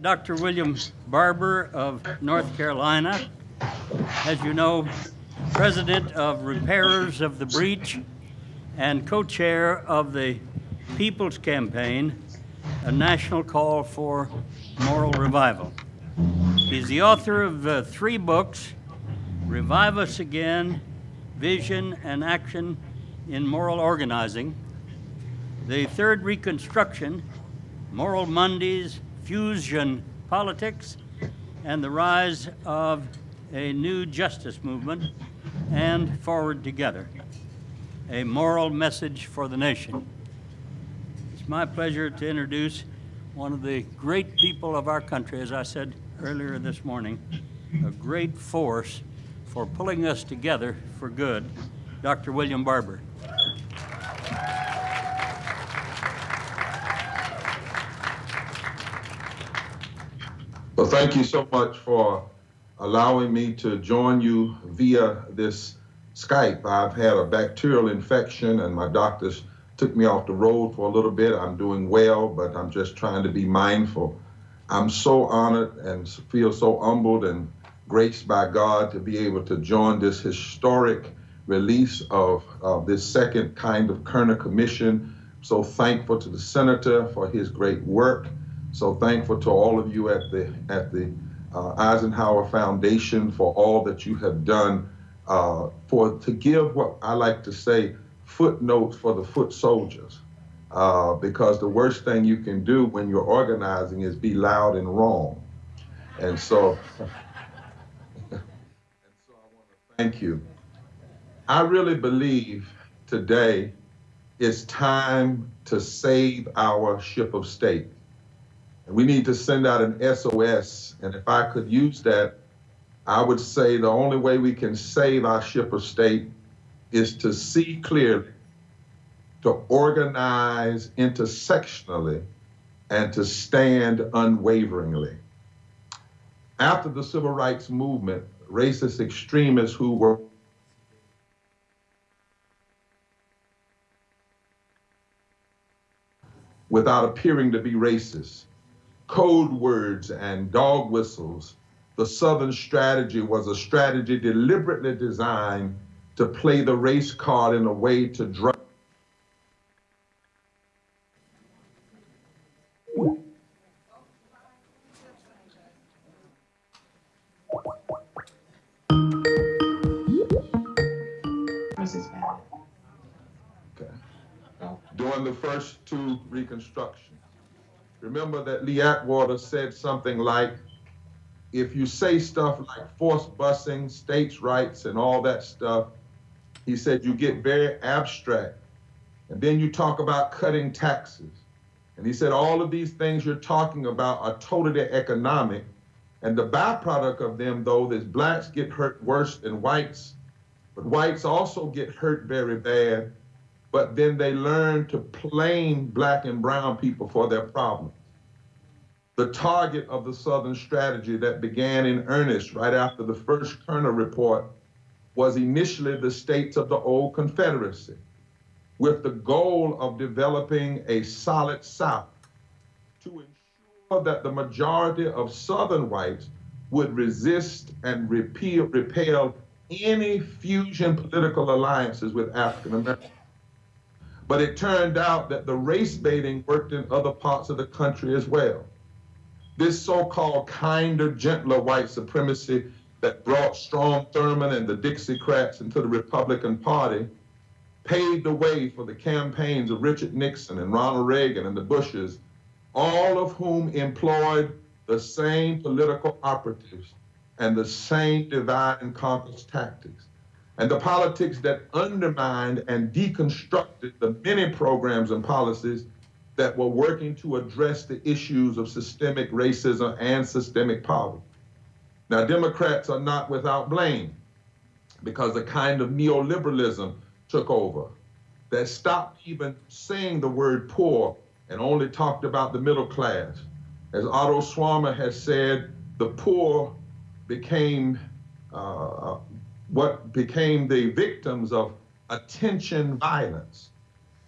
Dr. William Barber of North Carolina. As you know, President of Repairers of the Breach and co-chair of the People's Campaign, a national call for moral revival. He's the author of uh, three books, Revive Us Again, Vision and Action in Moral Organizing, the third Reconstruction, Moral Mondays, Fusion Politics, and the rise of a new justice movement, and Forward Together, a moral message for the nation. It's my pleasure to introduce one of the great people of our country, as I said earlier this morning, a great force for pulling us together for good, Dr. William Barber. Well, thank you so much for allowing me to join you via this Skype. I've had a bacterial infection and my doctors took me off the road for a little bit. I'm doing well, but I'm just trying to be mindful. I'm so honored and feel so humbled and graced by God to be able to join this historic release of, of this second kind of Kerner Commission. So thankful to the senator for his great work. So thankful to all of you at the at the uh, Eisenhower Foundation for all that you have done uh, for to give what I like to say footnotes for the foot soldiers. Uh, because the worst thing you can do when you're organizing is be loud and wrong. And so, and so I want to thank you. I really believe today it's time to save our ship of state. And we need to send out an SOS. And if I could use that, I would say the only way we can save our ship of state is to see clearly, to organize intersectionally, and to stand unwaveringly. After the civil rights movement, racist extremists who were without appearing to be racist code words and dog whistles, the Southern strategy was a strategy deliberately designed to play the race card in a way to drive. Okay. During the first two reconstructions. Remember that Lee Atwater said something like, if you say stuff like forced busing, states' rights, and all that stuff, he said you get very abstract. And then you talk about cutting taxes. And he said all of these things you're talking about are totally economic. And the byproduct of them, though, is blacks get hurt worse than whites, but whites also get hurt very bad but then they learn to blame black and brown people for their problems. The target of the Southern strategy that began in earnest right after the first Kerner report was initially the states of the old Confederacy, with the goal of developing a solid South to ensure that the majority of Southern whites would resist and repeal, repel any fusion political alliances with African Americans. But it turned out that the race baiting worked in other parts of the country as well. This so-called kinder, gentler white supremacy that brought Strom Thurmond and the Dixiecrats into the Republican Party paved the way for the campaigns of Richard Nixon and Ronald Reagan and the Bushes, all of whom employed the same political operatives and the same divide and conquer tactics and the politics that undermined and deconstructed the many programs and policies that were working to address the issues of systemic racism and systemic poverty. Now, Democrats are not without blame because a kind of neoliberalism took over that stopped even saying the word poor and only talked about the middle class. As Otto Scharmer has said, the poor became uh, what became the victims of attention violence.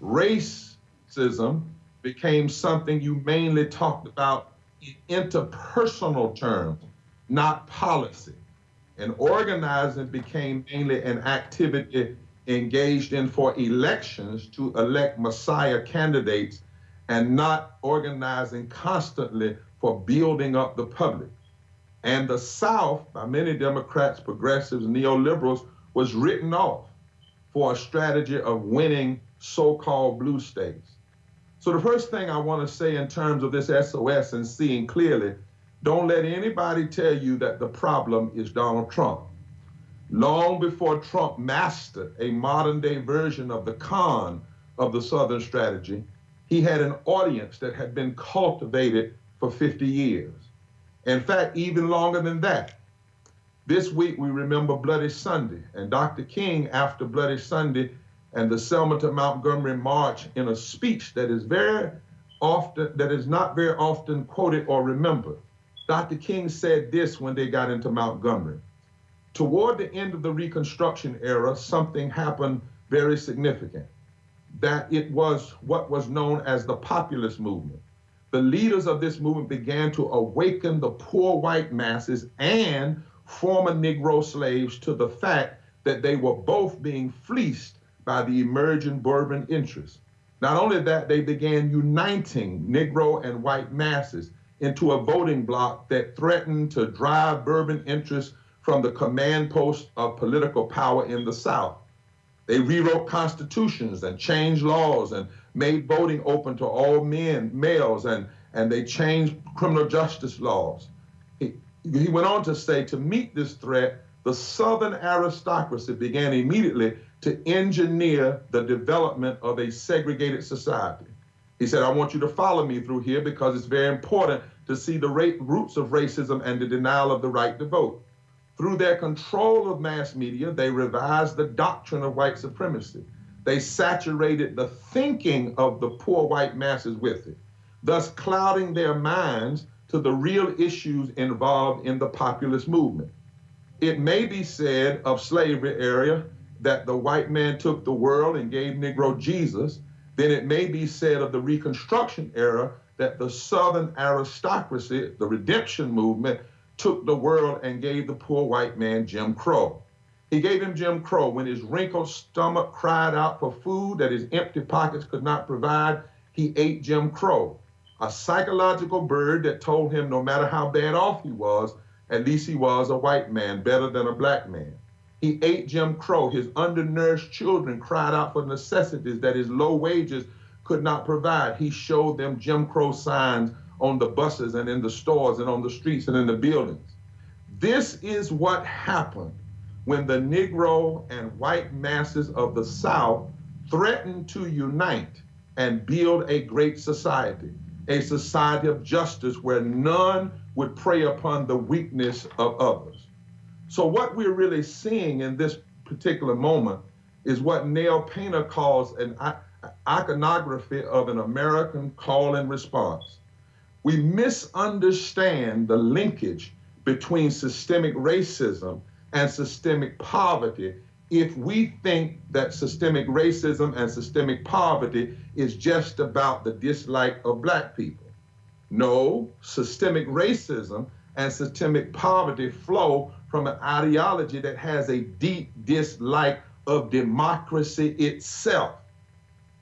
Racism became something you mainly talked about in interpersonal terms, not policy. And organizing became mainly an activity engaged in for elections to elect Messiah candidates and not organizing constantly for building up the public. And the South, by many Democrats, progressives, neoliberals, was written off for a strategy of winning so called blue states. So, the first thing I want to say in terms of this SOS and seeing clearly, don't let anybody tell you that the problem is Donald Trump. Long before Trump mastered a modern day version of the con of the Southern strategy, he had an audience that had been cultivated for 50 years. In fact, even longer than that. This week we remember Bloody Sunday, and Dr. King, after Bloody Sunday and the Selma to Montgomery March, in a speech that is very often, that is not very often quoted or remembered, Dr. King said this when they got into Montgomery. Toward the end of the Reconstruction era, something happened very significant. That it was what was known as the populist movement. The leaders of this movement began to awaken the poor white masses and former Negro slaves to the fact that they were both being fleeced by the emerging Bourbon interests. Not only that, they began uniting Negro and white masses into a voting bloc that threatened to drive Bourbon interests from the command post of political power in the South. They rewrote constitutions and changed laws and made voting open to all men, males, and, and they changed criminal justice laws. He, he went on to say to meet this threat, the Southern aristocracy began immediately to engineer the development of a segregated society. He said, I want you to follow me through here because it's very important to see the roots of racism and the denial of the right to vote. Through their control of mass media, they revised the doctrine of white supremacy. They saturated the thinking of the poor white masses with it, thus clouding their minds to the real issues involved in the populist movement. It may be said of slavery area that the white man took the world and gave Negro Jesus, then it may be said of the Reconstruction era that the Southern aristocracy, the redemption movement, took the world and gave the poor white man Jim Crow. He gave him Jim Crow when his wrinkled stomach cried out for food that his empty pockets could not provide. He ate Jim Crow, a psychological bird that told him no matter how bad off he was, at least he was a white man, better than a black man. He ate Jim Crow. His undernourished children cried out for necessities that his low wages could not provide. He showed them Jim Crow signs on the buses and in the stores and on the streets and in the buildings. This is what happened when the Negro and white masses of the South threatened to unite and build a great society, a society of justice where none would prey upon the weakness of others. So, what we're really seeing in this particular moment is what Nell Painter calls an iconography of an American call and response we misunderstand the linkage between systemic racism and systemic poverty if we think that systemic racism and systemic poverty is just about the dislike of black people. No, systemic racism and systemic poverty flow from an ideology that has a deep dislike of democracy itself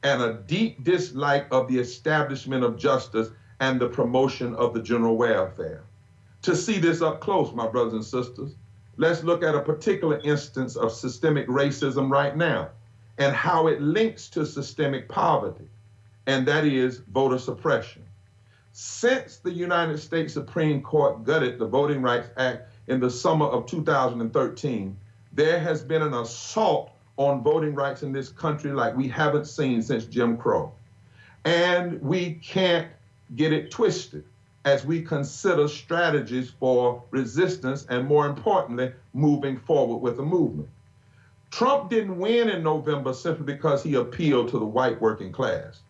and a deep dislike of the establishment of justice and the promotion of the general welfare. To see this up close, my brothers and sisters, let's look at a particular instance of systemic racism right now and how it links to systemic poverty, and that is voter suppression. Since the United States Supreme Court gutted the Voting Rights Act in the summer of 2013, there has been an assault on voting rights in this country like we haven't seen since Jim Crow. And we can't get it twisted as we consider strategies for resistance and, more importantly, moving forward with the movement. Trump didn't win in November simply because he appealed to the white working class.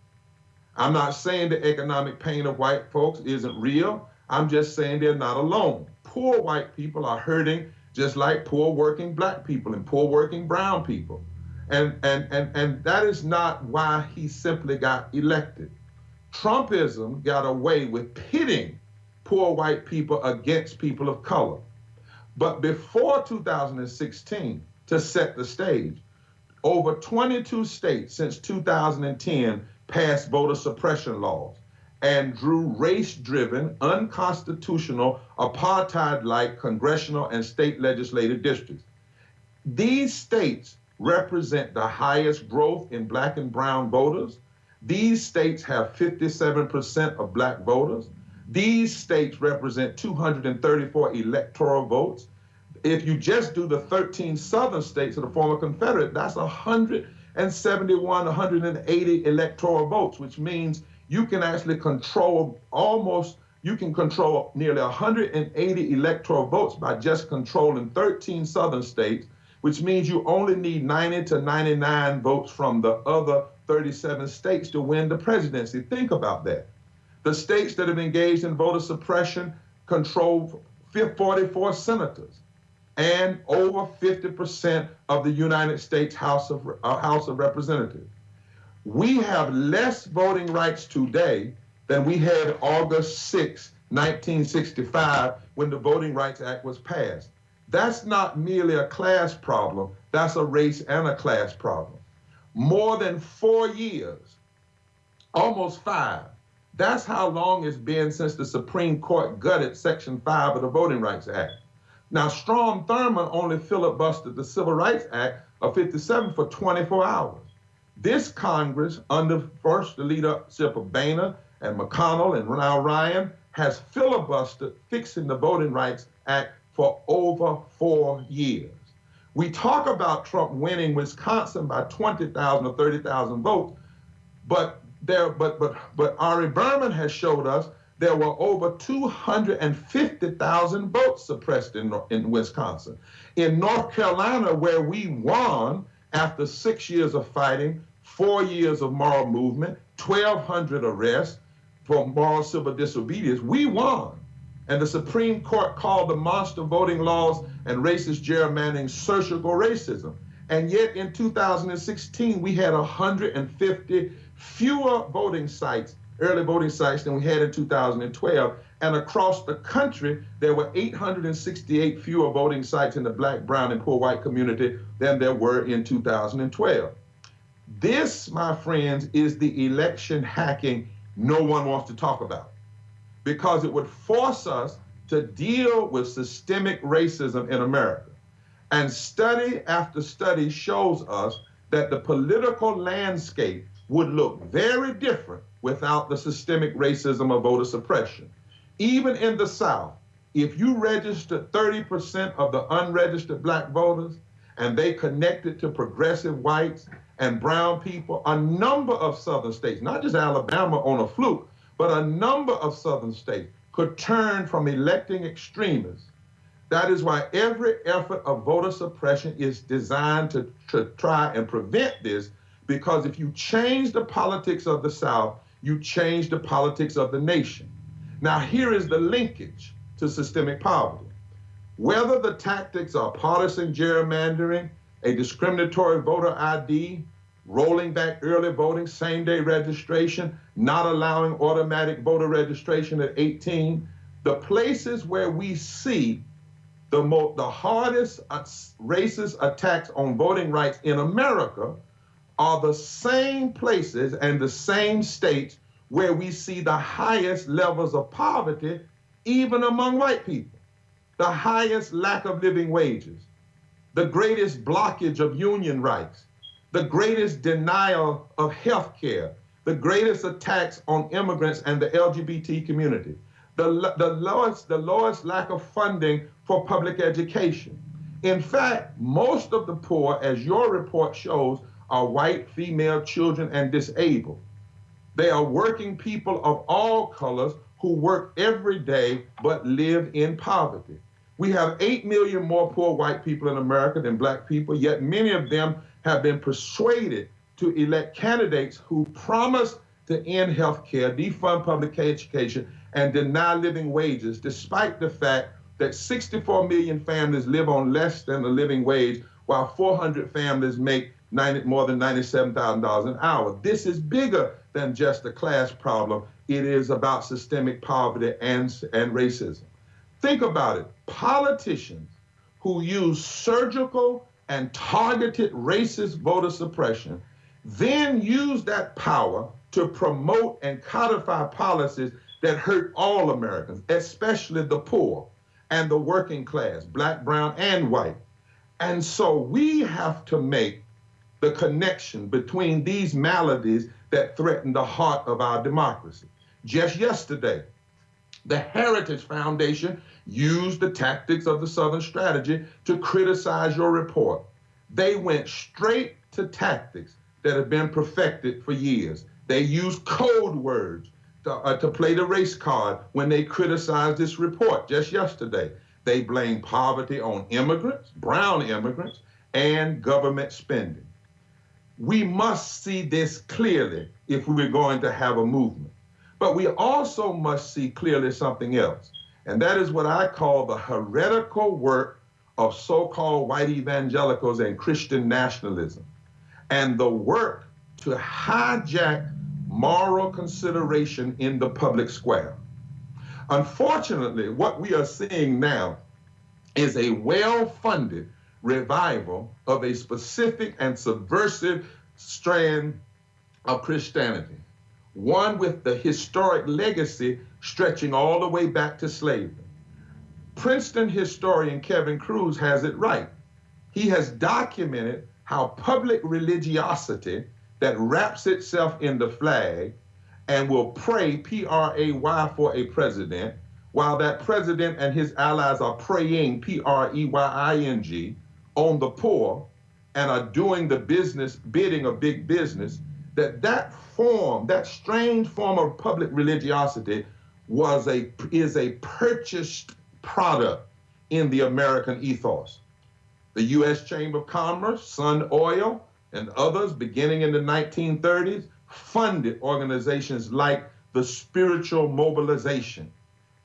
I'm not saying the economic pain of white folks isn't real. I'm just saying they're not alone. Poor white people are hurting just like poor working black people and poor working brown people. And, and, and, and that is not why he simply got elected. Trumpism got away with pitting poor white people against people of color. But before 2016, to set the stage, over 22 states since 2010 passed voter suppression laws and drew race driven, unconstitutional, apartheid like congressional and state legislative districts. These states represent the highest growth in black and brown voters. These states have 57% of black voters. These states represent 234 electoral votes. If you just do the 13 southern states of the former Confederate, that's 171, 180 electoral votes, which means you can actually control almost, you can control nearly 180 electoral votes by just controlling 13 southern states, which means you only need 90 to 99 votes from the other 37 states to win the presidency. Think about that. The states that have engaged in voter suppression control 44 senators and over 50% of the United States House of, uh, House of Representatives. We have less voting rights today than we had August 6, 1965, when the Voting Rights Act was passed. That's not merely a class problem, that's a race and a class problem. More than four years, almost five. That's how long it's been since the Supreme Court gutted Section 5 of the Voting Rights Act. Now, Strom Thurmond only filibustered the Civil Rights Act of 57 for 24 hours. This Congress, under first the leadership of Boehner and McConnell and now Ryan, has filibustered fixing the Voting Rights Act for over four years. We talk about Trump winning Wisconsin by 20,000 or 30,000 votes, but there, but but but Ari Berman has showed us there were over 250,000 votes suppressed in, in Wisconsin. In North Carolina, where we won after six years of fighting, four years of moral movement, 1,200 arrests for moral civil disobedience, we won. And the Supreme Court called the monster voting laws and racist gerrymandering surgical racism. And yet in 2016, we had 150 fewer voting sites, early voting sites, than we had in 2012. And across the country, there were 868 fewer voting sites in the black, brown, and poor white community than there were in 2012. This, my friends, is the election hacking no one wants to talk about because it would force us to deal with systemic racism in America. And study after study shows us that the political landscape would look very different without the systemic racism of voter suppression. Even in the South, if you registered 30% of the unregistered black voters and they connected to progressive whites and brown people, a number of southern states, not just Alabama on a fluke, but a number of southern states could turn from electing extremists. That is why every effort of voter suppression is designed to, to try and prevent this, because if you change the politics of the South, you change the politics of the nation. Now, here is the linkage to systemic poverty. Whether the tactics are partisan gerrymandering, a discriminatory voter ID, rolling back early voting, same day registration, not allowing automatic voter registration at 18, the places where we see the, mo- the hardest racist attacks on voting rights in America are the same places and the same states where we see the highest levels of poverty, even among white people, the highest lack of living wages, the greatest blockage of union rights, the greatest denial of health care, the greatest attacks on immigrants and the LGBT community, the, the, lowest, the lowest lack of funding for public education. In fact, most of the poor, as your report shows, are white, female, children, and disabled. They are working people of all colors who work every day but live in poverty. We have 8 million more poor white people in America than black people, yet many of them have been persuaded to elect candidates who promise to end health care, defund public education, and deny living wages, despite the fact that 64 million families live on less than a living wage, while 400 families make 90, more than $97,000 an hour. This is bigger than just a class problem. It is about systemic poverty and, and racism. Think about it. Politicians who use surgical and targeted racist voter suppression then use that power to promote and codify policies that hurt all Americans, especially the poor and the working class, black, brown, and white. And so we have to make the connection between these maladies that threaten the heart of our democracy. Just yesterday, the Heritage Foundation used the tactics of the Southern Strategy to criticize your report. They went straight to tactics that have been perfected for years. They used code words to, uh, to play the race card when they criticized this report just yesterday. They blame poverty on immigrants, brown immigrants, and government spending. We must see this clearly if we're going to have a movement. But we also must see clearly something else, and that is what I call the heretical work of so called white evangelicals and Christian nationalism, and the work to hijack moral consideration in the public square. Unfortunately, what we are seeing now is a well funded revival of a specific and subversive strand of Christianity, one with the historic legacy stretching all the way back to slavery. Princeton historian Kevin Kruse has it right. He has documented how public religiosity that wraps itself in the flag and will pray, P R A Y, for a president, while that president and his allies are praying, P R E Y I N G, on the poor and are doing the business bidding of big business, that that form, that strange form of public religiosity was a is a purchased product in the American ethos. The US Chamber of Commerce, Sun Oil, and others beginning in the 1930s funded organizations like the Spiritual Mobilization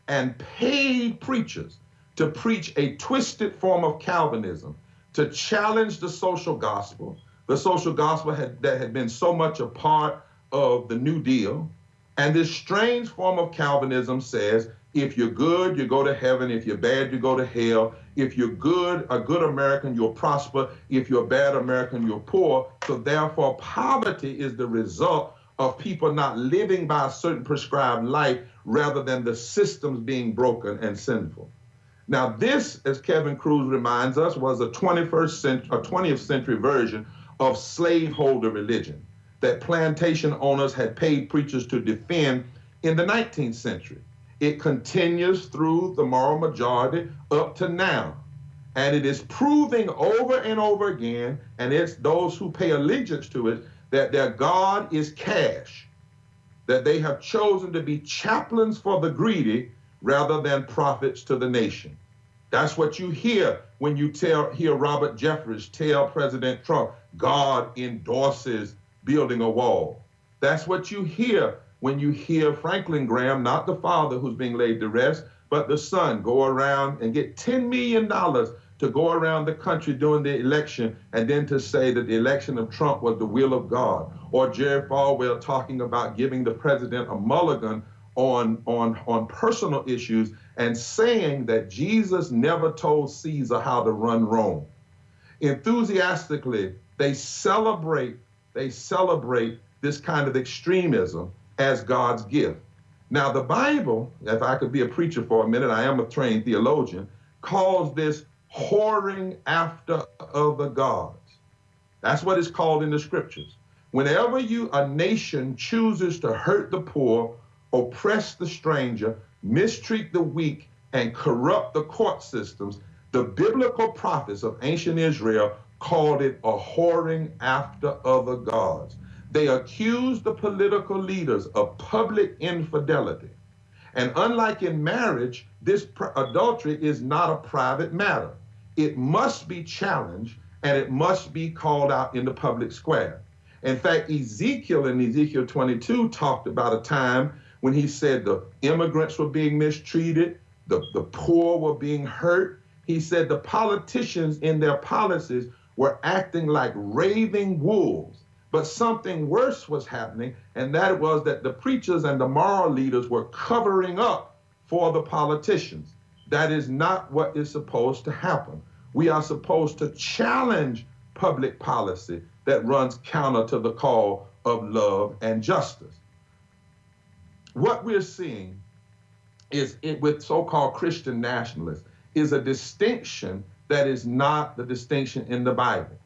and paid preachers to preach a twisted form of Calvinism to challenge the social gospel, the social gospel had, that had been so much a part of the New Deal. And this strange form of Calvinism says if you're good, you go to heaven. If you're bad, you go to hell. If you're good, a good American, you'll prosper. If you're a bad American, you're poor. So therefore, poverty is the result of people not living by a certain prescribed life rather than the systems being broken and sinful. Now, this, as Kevin Kruse reminds us, was a 21st century, a 20th century version of slaveholder religion that plantation owners had paid preachers to defend in the 19th century. It continues through the moral majority up to now. And it is proving over and over again, and it's those who pay allegiance to it, that their God is cash, that they have chosen to be chaplains for the greedy rather than prophets to the nation. That's what you hear when you tell hear Robert Jeffress tell President Trump, God endorses building a wall. That's what you hear when you hear Franklin Graham, not the father who's being laid to rest, but the son, go around and get $10 million to go around the country during the election and then to say that the election of Trump was the will of God. Or Jerry Falwell talking about giving the president a mulligan on, on, on personal issues and saying that Jesus never told Caesar how to run Rome. Enthusiastically, they celebrate, they celebrate this kind of extremism as God's gift. Now, the Bible, if I could be a preacher for a minute, I am a trained theologian, calls this whoring after other gods. That's what it's called in the scriptures. Whenever you a nation chooses to hurt the poor, oppress the stranger, mistreat the weak, and corrupt the court systems, the biblical prophets of ancient Israel called it a whoring after other gods. They accused the political leaders of public infidelity. And unlike in marriage, this adultery is not a private matter. It must be challenged and it must be called out in the public square. In fact, Ezekiel in Ezekiel 22 talked about a time when he said the immigrants were being mistreated, the, the poor were being hurt. He said the politicians in their policies were acting like raving wolves But something worse was happening, and that was that the preachers and the moral leaders were covering up for the politicians. That is not what is supposed to happen. We are supposed to challenge public policy that runs counter to the call of love and justice. What we're seeing is it, with so-called Christian nationalists is a distinction that is not the distinction in the Bible.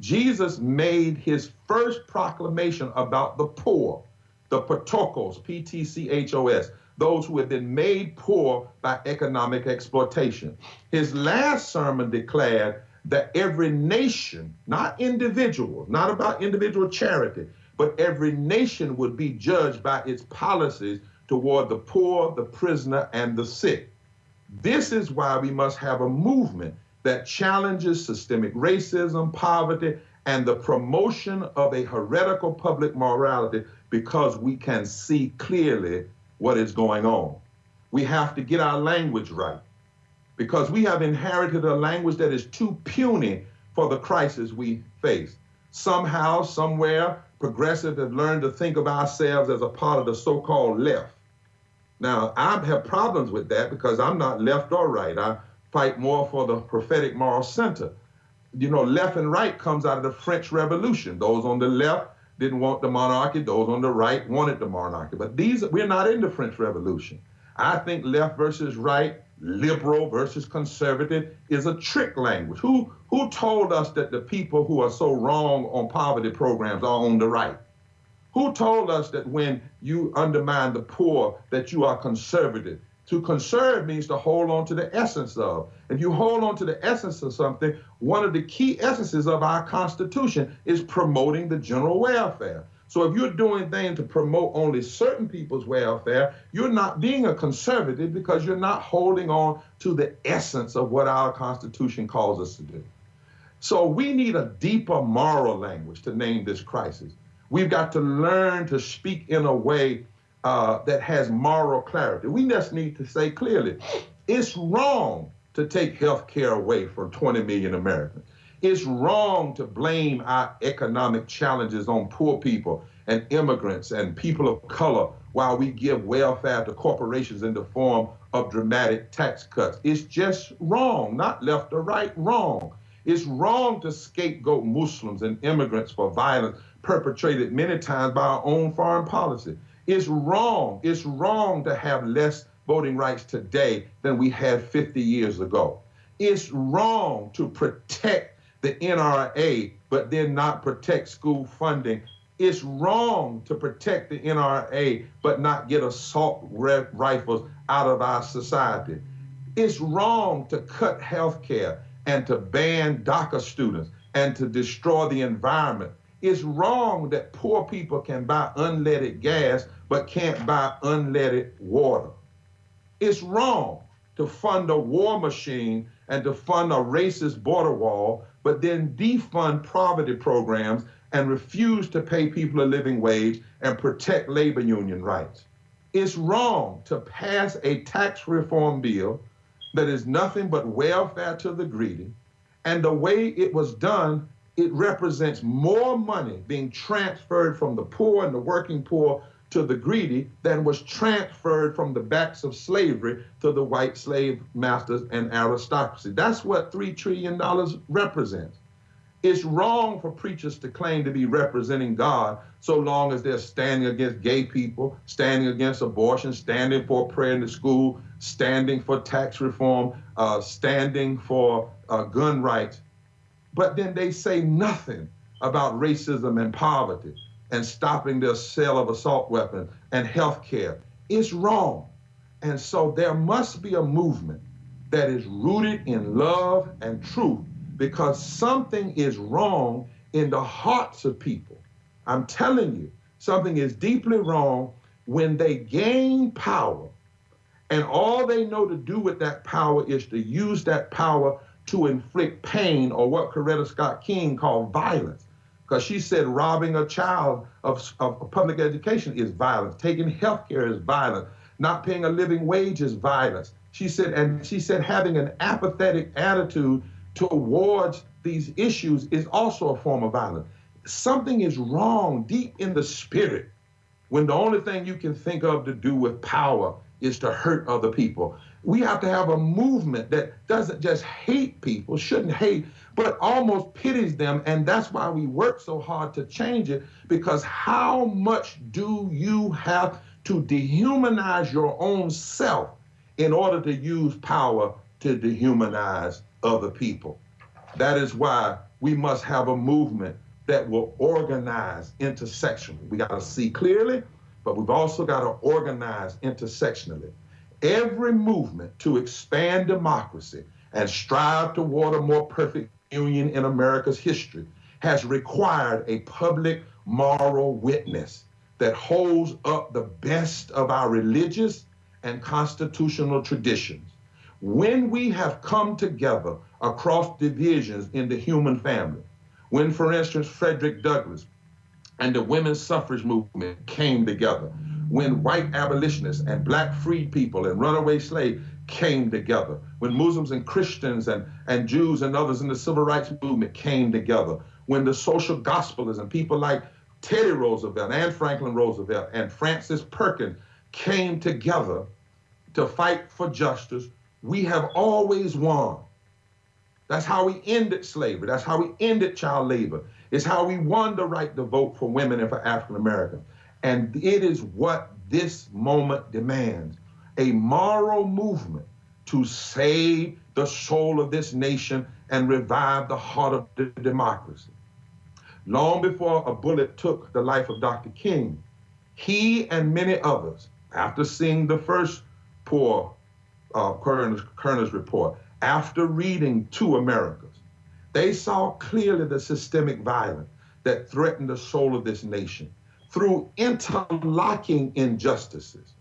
Jesus made his first proclamation about the poor, the ptochos, P-T-C-H-O-S, those who have been made poor by economic exploitation. His last sermon declared that every nation, not individuals, not about individual charity, but every nation would be judged by its policies toward the poor, the prisoner, and the sick. This is why we must have a movement that challenges systemic racism, poverty, and the promotion of a heretical public morality because we can see clearly what is going on. We have to get our language right because we have inherited a language that is too puny for the crisis we face. Somehow, somewhere, progressives have learned to think of ourselves as a part of the so-called left. Now, I have problems with that because I'm not left or right. I fight more for the prophetic moral center. You know, left and right comes out of the French Revolution. Those on the left didn't want the monarchy, those on the right wanted the monarchy. But these, we're not in the French Revolution. I think left versus right, liberal versus conservative is a trick language. Who, who told us that the people who are so wrong on poverty programs are on the right? Who told us that when you undermine the poor that you are conservative? To conserve means to hold on to the essence of. If you hold on to the essence of something, one of the key essences of our Constitution is promoting the general welfare. So if you're doing things to promote only certain people's welfare, you're not being a conservative because you're not holding on to the essence of what our Constitution calls us to do. So we need a deeper moral language to name this crisis. We've got to learn to speak in a way uh, that has moral clarity. We just need to say clearly, it's wrong to take health care away from 20 million Americans. It's wrong to blame our economic challenges on poor people and immigrants and people of color while we give welfare to corporations in the form of dramatic tax cuts. It's just wrong, not left or right, wrong. It's wrong to scapegoat Muslims and immigrants for violence perpetrated many times by our own foreign policy. It's wrong. It's wrong to have less voting rights today than we had 50 years ago. It's wrong to protect the NRA, but then not protect school funding. It's wrong to protect the NRA, but not get assault rifles out of our society. It's wrong to cut health care and to ban DACA students and to destroy the environment. It's wrong that poor people can buy unleaded gas but can't buy unleaded water. It's wrong to fund a war machine and to fund a racist border wall, but then defund poverty programs and refuse to pay people a living wage and protect labor union rights. It's wrong to pass a tax reform bill that is nothing but welfare to the greedy. And the way it was done, it represents more money being transferred from the poor and the working poor to the greedy than was transferred from the backs of slavery to the white slave masters and aristocracy. That's what $3 trillion represents. It's wrong for preachers to claim to be representing God so long as they're standing against gay people, standing against abortion, standing for prayer in the school, standing for tax reform, uh, standing for uh, gun rights. But then they say nothing about racism and poverty and stopping the sale of assault weapons and health care. It's wrong. And so there must be a movement that is rooted in love and truth because something is wrong in the hearts of people. I'm telling you, something is deeply wrong when they gain power and all they know to do with that power is to use that power to inflict pain or what Coretta Scott King called violence because she said robbing a child of, of public education is violence. Taking health care is violence. Not paying a living wage is violence. She said, and she said having an apathetic attitude towards these issues is also a form of violence. something is wrong deep in the spirit when the only thing you can think of to do with power is to hurt other people. We have to have a movement that doesn't just hate people, shouldn't hate, but almost pities them. And that's why we work so hard to change it because how much do you have to dehumanize your own self in order to use power to dehumanize other people? That is why we must have a movement that will organize intersectionally. We got to see clearly, but we've also got to organize intersectionally. Every movement to expand democracy and strive toward a more perfect union in America's history has required a public moral witness that holds up the best of our religious and constitutional traditions. When we have come together across divisions in the human family, when, for instance, Frederick Douglass and the women's suffrage movement came together, when white abolitionists and black freed people and runaway slaves came together, when Muslims and Christians and, and Jews and others in the civil rights movement came together, when the social gospelers and people like Teddy Roosevelt and Franklin Roosevelt and Frances Perkins came together to fight for justice, we have always won. That's how we ended slavery. That's how we ended child labor. It's how we won the right to vote for women and for African Americans. And it is what this moment demands a moral movement to save the soul of this nation and revive the heart of the democracy. Long before a bullet took the life of Dr. King, he and many others, after seeing the first poor uh, Kerner's, Kerner's report, after reading Two Americas, they saw clearly the systemic violence that threatened the soul of this nation through interlocking injustices.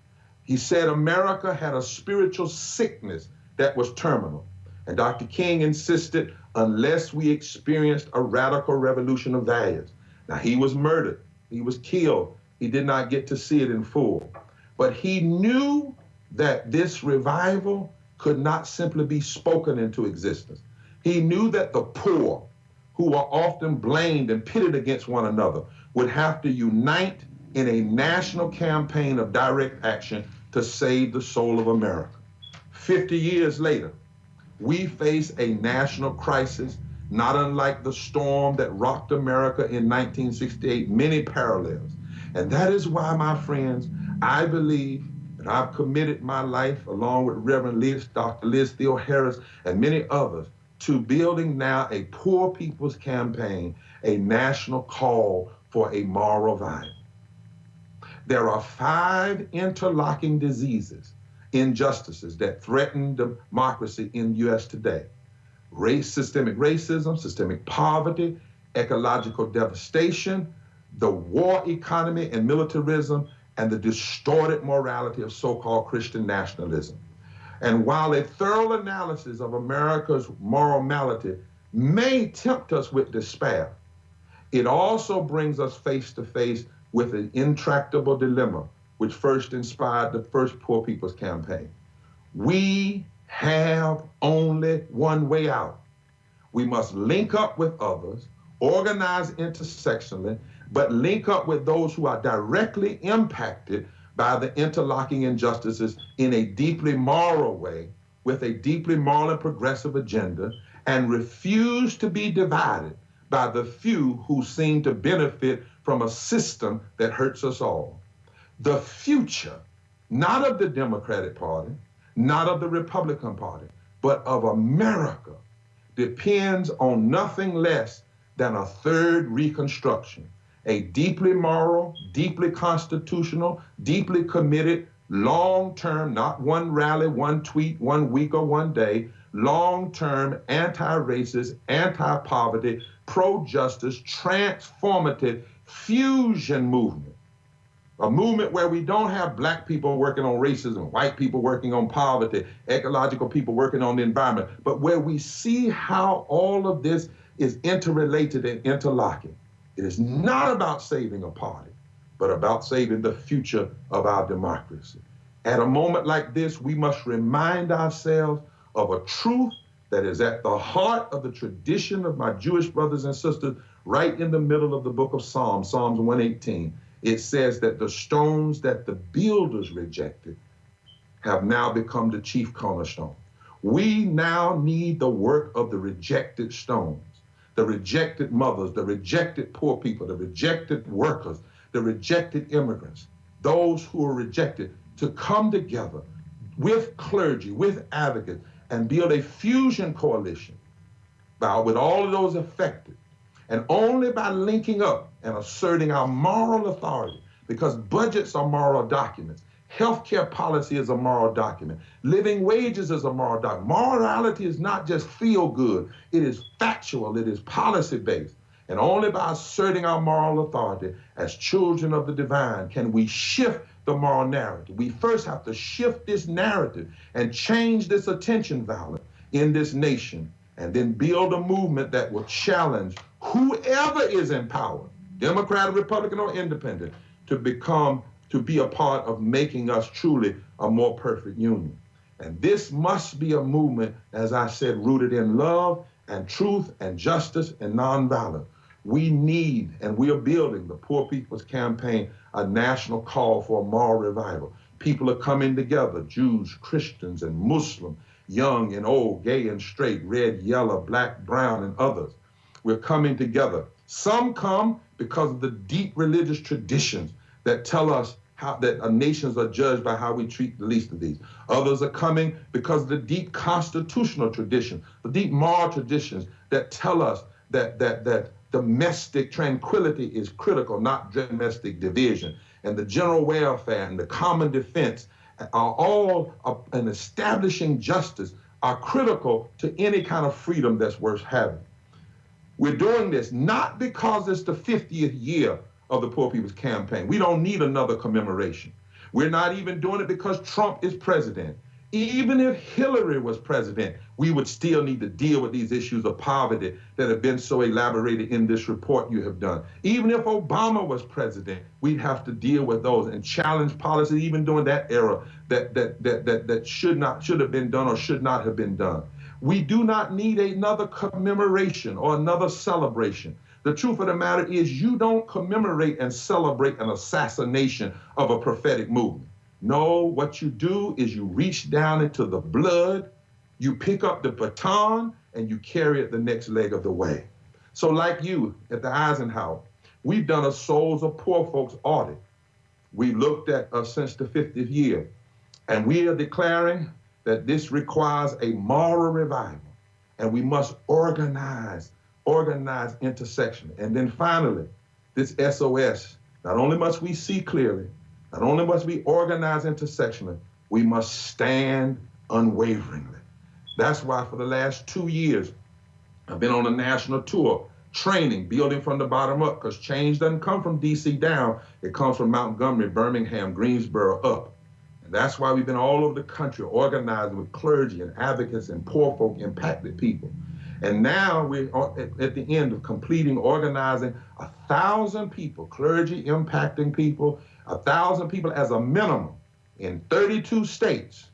He said America had a spiritual sickness that was terminal. And Dr. King insisted unless we experienced a radical revolution of values. Now, he was murdered, he was killed, he did not get to see it in full. But he knew that this revival could not simply be spoken into existence. He knew that the poor, who are often blamed and pitted against one another, would have to unite in a national campaign of direct action to save the soul of America. 50 years later, we face a national crisis not unlike the storm that rocked America in 1968, many parallels. And that is why, my friends, I believe and I've committed my life, along with Reverend Liz, Dr. Liz Theoharis, and many others, to building now a poor people's campaign, a national call for a moral vibe. There are five interlocking diseases, injustices that threaten democracy in the U.S. today. Race, systemic racism, systemic poverty, ecological devastation, the war economy and militarism, and the distorted morality of so called Christian nationalism. And while a thorough analysis of America's moral malady may tempt us with despair, it also brings us face to face with an intractable dilemma which first inspired the first Poor People's Campaign. We have only one way out. We must link up with others, organize intersectionally, but link up with those who are directly impacted by the interlocking injustices in a deeply moral way, with a deeply moral and progressive agenda, and refuse to be divided by the few who seem to benefit from a system that hurts us all. The future, not of the Democratic Party, not of the Republican Party, but of America, depends on nothing less than a third Reconstruction a deeply moral, deeply constitutional, deeply committed, long term, not one rally, one tweet, one week, or one day, long term, anti racist, anti poverty, pro justice, transformative fusion movement. A movement where we don't have black people working on racism, white people working on poverty, ecological people working on the environment, but where we see how all of this is interrelated and interlocking. It is not about saving a party, but about saving the future of our democracy. At a moment like this, we must remind ourselves of a truth that is at the heart of the tradition of my Jewish brothers and sisters right in the middle of the book of Psalms, Psalms 118, it says that the stones that the builders rejected have now become the chief cornerstone. We now need the work of the rejected stones, the rejected mothers, the rejected poor people, the rejected workers, the rejected immigrants, those who are rejected to come together with clergy, with advocates, and build a fusion coalition by, with all of those affected. And only by linking up and asserting our moral authority, because budgets are moral documents. Healthcare policy is a moral document. Living wages is a moral document. Morality is not just feel good, it is factual, it is policy based. And only by asserting our moral authority as children of the divine can we shift the moral narrative. We first have to shift this narrative and change this attention value in this nation, and then build a movement that will challenge whoever is in power, Democrat, Republican, or Independent, to become, to be a part of making us truly a more perfect union. And this must be a movement, as I said, rooted in love and truth and justice and nonviolence. We need, and we are building the Poor People's Campaign, a national call for a moral revival. People are coming together, Jews, Christians, and Muslims, young and old, gay and straight, red, yellow, black, brown, and others. We're coming together. Some come because of the deep religious traditions that tell us how that our nations are judged by how we treat the least of these. Others are coming because of the deep constitutional tradition, the deep moral traditions that tell us that that that domestic tranquility is critical, not domestic division. And the general welfare and the common defense are all uh, and establishing justice are critical to any kind of freedom that's worth having. We're doing this not because it's the 50th year of the Poor People's Campaign. We don't need another commemoration. We're not even doing it because Trump is president. Even if Hillary was president, we would still need to deal with these issues of poverty that have been so elaborated in this report you have done. Even if Obama was president, we'd have to deal with those and challenge policies even during that era that that that that, that should not should have been done or should not have been done. We do not need another commemoration or another celebration. The truth of the matter is you don't commemorate and celebrate an assassination of a prophetic movement. No, what you do is you reach down into the blood, you pick up the baton, and you carry it the next leg of the way. So, like you at the Eisenhower, we've done a Souls of Poor Folks audit. We looked at us since the 50th year, and we are declaring that this requires a moral revival, and we must organize, organize intersection. And then finally, this SOS, not only must we see clearly, not only must we organize intersectionally, we must stand unwaveringly. That's why for the last two years, I've been on a national tour, training, building from the bottom up, because change doesn't come from DC down, it comes from Montgomery, Birmingham, Greensboro up. And that's why we've been all over the country organizing with clergy and advocates and poor folk impacted people. And now we're at the end of completing organizing a thousand people, clergy impacting people, a thousand people as a minimum in 32 states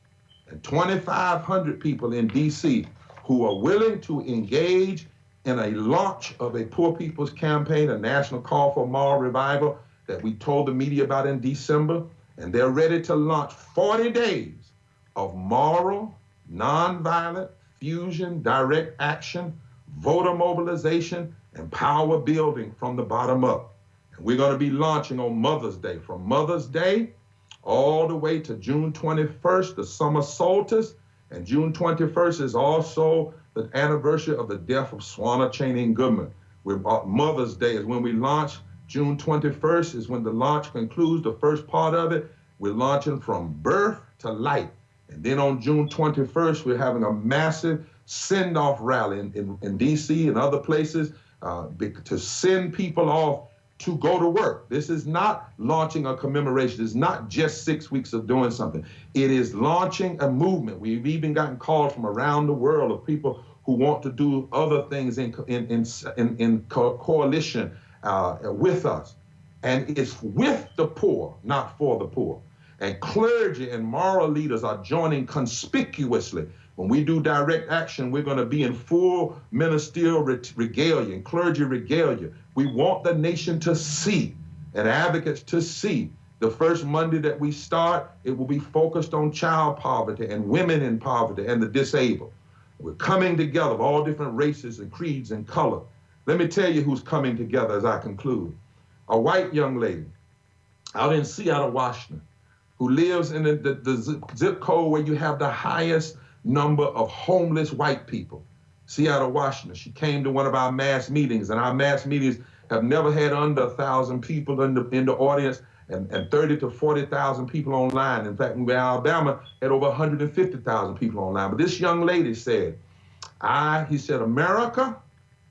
and 2,500 people in DC who are willing to engage in a launch of a Poor People's Campaign, a national call for moral revival that we told the media about in December. And they're ready to launch 40 days of moral, nonviolent, fusion, direct action, voter mobilization, and power building from the bottom up. We're going to be launching on Mother's Day, from Mother's Day all the way to June 21st, the summer solstice. And June 21st is also the anniversary of the death of Schwerner Chaney Goodman. We're, uh, Mother's Day is when we launch. June 21st is when the launch concludes, the first part of it. We're launching from birth to light. And then on June 21st, we're having a massive send off rally in, in, in, DC and other places uh, to send people off to go to work. This is not launching a commemoration. It's not just six weeks of doing something. It is launching a movement. We've even gotten calls from around the world of people who want to do other things in, in, in, in, in co coalition uh, with us. And it's with the poor, not for the poor. And clergy and moral leaders are joining conspicuously When we do direct action, we're going to be in full ministerial regalia and clergy regalia. We want the nation to see and advocates to see. The first Monday that we start, it will be focused on child poverty and women in poverty and the disabled. We're coming together of all different races and creeds and color. Let me tell you who's coming together as I conclude. A white young lady out in Seattle, Washington, who lives in the, the, the zip code where you have the highest number of homeless white people. Seattle, Washington. She came to one of our mass meetings, and our mass meetings have never had under a thousand people in the in the audience and, and 30 to 40,000 people online. In fact, in Alabama had over 150,000 people online. But this young lady said, I, he said, America,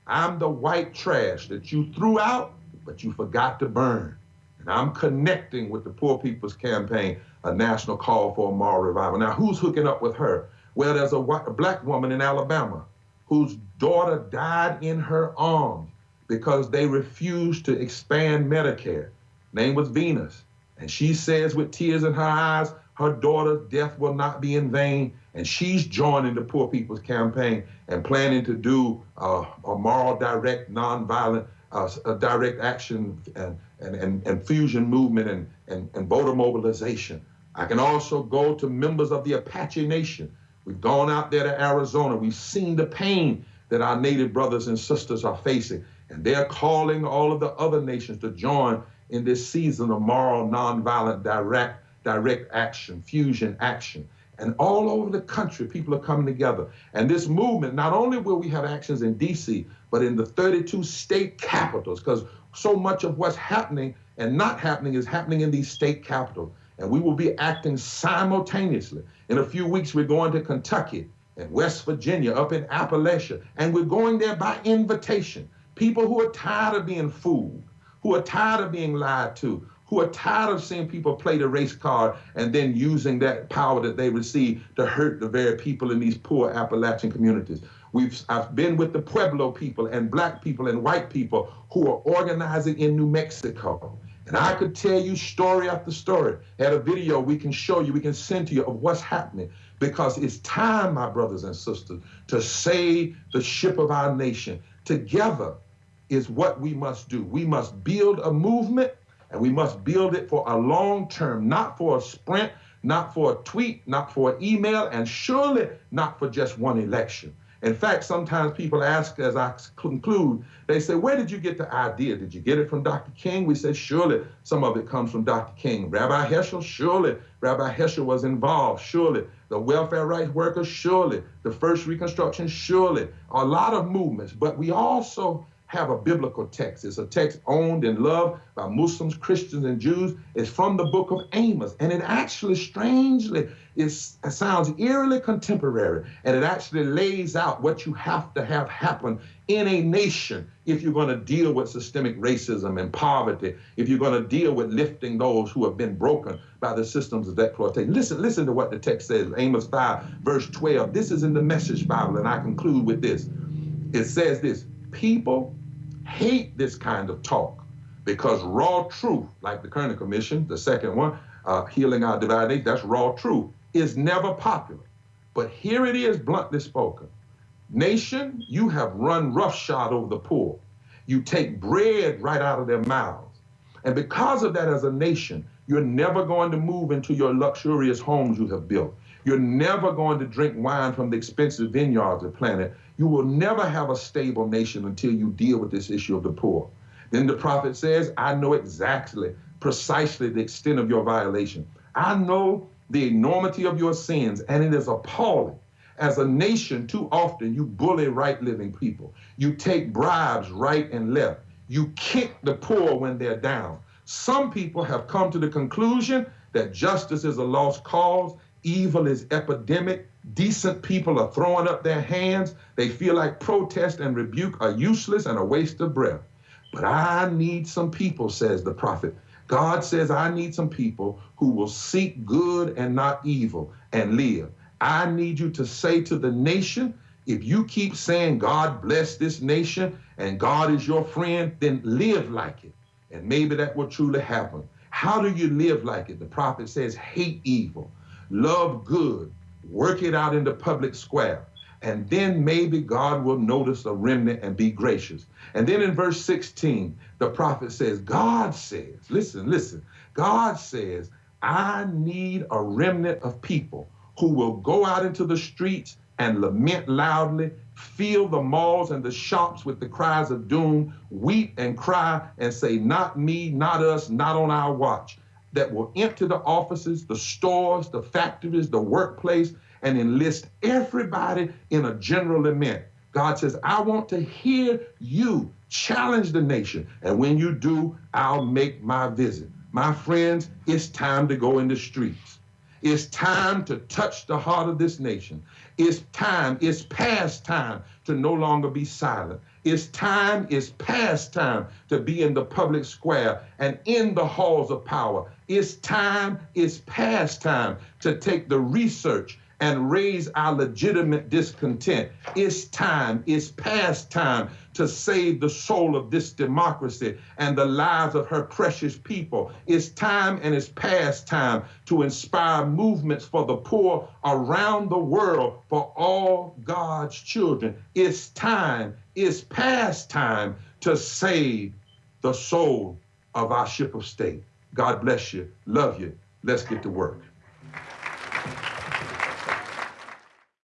I'm the white trash that you threw out, but you forgot to burn. And I'm connecting with the Poor People's Campaign, a national call for a moral revival. Now, who's hooking up with her? Well, there's a, white, a black woman in Alabama whose daughter died in her arms because they refused to expand Medicare. Name was Venus. And she says with tears in her eyes, her daughter's death will not be in vain. And she's joining the Poor People's Campaign and planning to do uh, a moral, direct, nonviolent, uh, direct action and, and, and, and fusion movement and, and, and voter mobilization. I can also go to members of the Apache Nation We've gone out there to Arizona. We've seen the pain that our native brothers and sisters are facing. And they're calling all of the other nations to join in this season of moral, nonviolent, direct, direct action, fusion action. And all over the country, people are coming together. And this movement, not only will we have actions in DC, but in the 32 state capitals, because so much of what's happening and not happening is happening in these state capitals and we will be acting simultaneously. In a few weeks, we're going to Kentucky and West Virginia, up in Appalachia, and we're going there by invitation. People who are tired of being fooled, who are tired of being lied to, who are tired of seeing people play the race card and then using that power that they receive to hurt the very people in these poor Appalachian communities. We've I've been with the Pueblo people and black people and white people who are organizing in New Mexico and I could tell you story after story. Had a video we can show you, we can send to you of what's happening. Because it's time, my brothers and sisters, to save the ship of our nation. Together is what we must do. We must build a movement and we must build it for a long term, not for a sprint, not for a tweet, not for an email, and surely not for just one election. In fact, sometimes people ask as I conclude, they say, Where did you get the idea? Did you get it from Dr. King? We say, Surely some of it comes from Dr. King. Rabbi Heschel, surely Rabbi Heschel was involved. Surely the welfare rights workers, surely the first Reconstruction, surely a lot of movements. But we also have a biblical text. It's a text owned and loved by Muslims, Christians, and Jews. It's from the book of Amos. And it actually, strangely, it sounds eerily contemporary. And it actually lays out what you have to have happen in a nation if you're going to deal with systemic racism and poverty, if you're going to deal with lifting those who have been broken by the systems of exploitation. Listen, listen to what the text says, Amos 5, verse 12. This is in the Message Bible, and I conclude with this. It says this people hate this kind of talk because raw truth, like the Kerner Commission, the second one, uh, healing our divided Nation, that's raw truth, is never popular. But here it is bluntly spoken. Nation, you have run roughshod over the poor. You take bread right out of their mouths. And because of that, as a nation, you're never going to move into your luxurious homes you have built. You're never going to drink wine from the expensive vineyards of the planet. You will never have a stable nation until you deal with this issue of the poor. Then the prophet says, I know exactly, precisely the extent of your violation. I know the enormity of your sins, and it is appalling. As a nation, too often you bully right living people. You take bribes right and left. You kick the poor when they're down. Some people have come to the conclusion that justice is a lost cause Evil is epidemic. Decent people are throwing up their hands. They feel like protest and rebuke are useless and a waste of breath. But I need some people, says the prophet. God says, I need some people who will seek good and not evil and live. I need you to say to the nation, if you keep saying God bless this nation and God is your friend, then live like it. And maybe that will truly happen. How do you live like it? The prophet says, hate evil love good, work it out in the public square. And then maybe God will notice a remnant and be gracious. And then in verse 16, the prophet says, God says, listen, listen, God says, I need a remnant of people who will go out into the streets and lament loudly, fill the malls and the shops with the cries of doom, weep and cry and say, Not me, not us, not on our watch. That will empty the offices, the stores, the factories, the workplace, and enlist everybody in a general lament. God says, I want to hear you challenge the nation. And when you do, I'll make my visit. My friends, it's time to go in the streets. It's time to touch the heart of this nation. It's time, it's past time to no longer be silent. It's time, it's past time to be in the public square and in the halls of power. It's time, it's past time to take the research and raise our legitimate discontent. It's time, it's past time to save the soul of this democracy and the lives of her precious people. It's time and it's past time to inspire movements for the poor around the world for all God's children. It's time, it's past time to save the soul of our ship of state. God bless you. Love you. Let's get to work.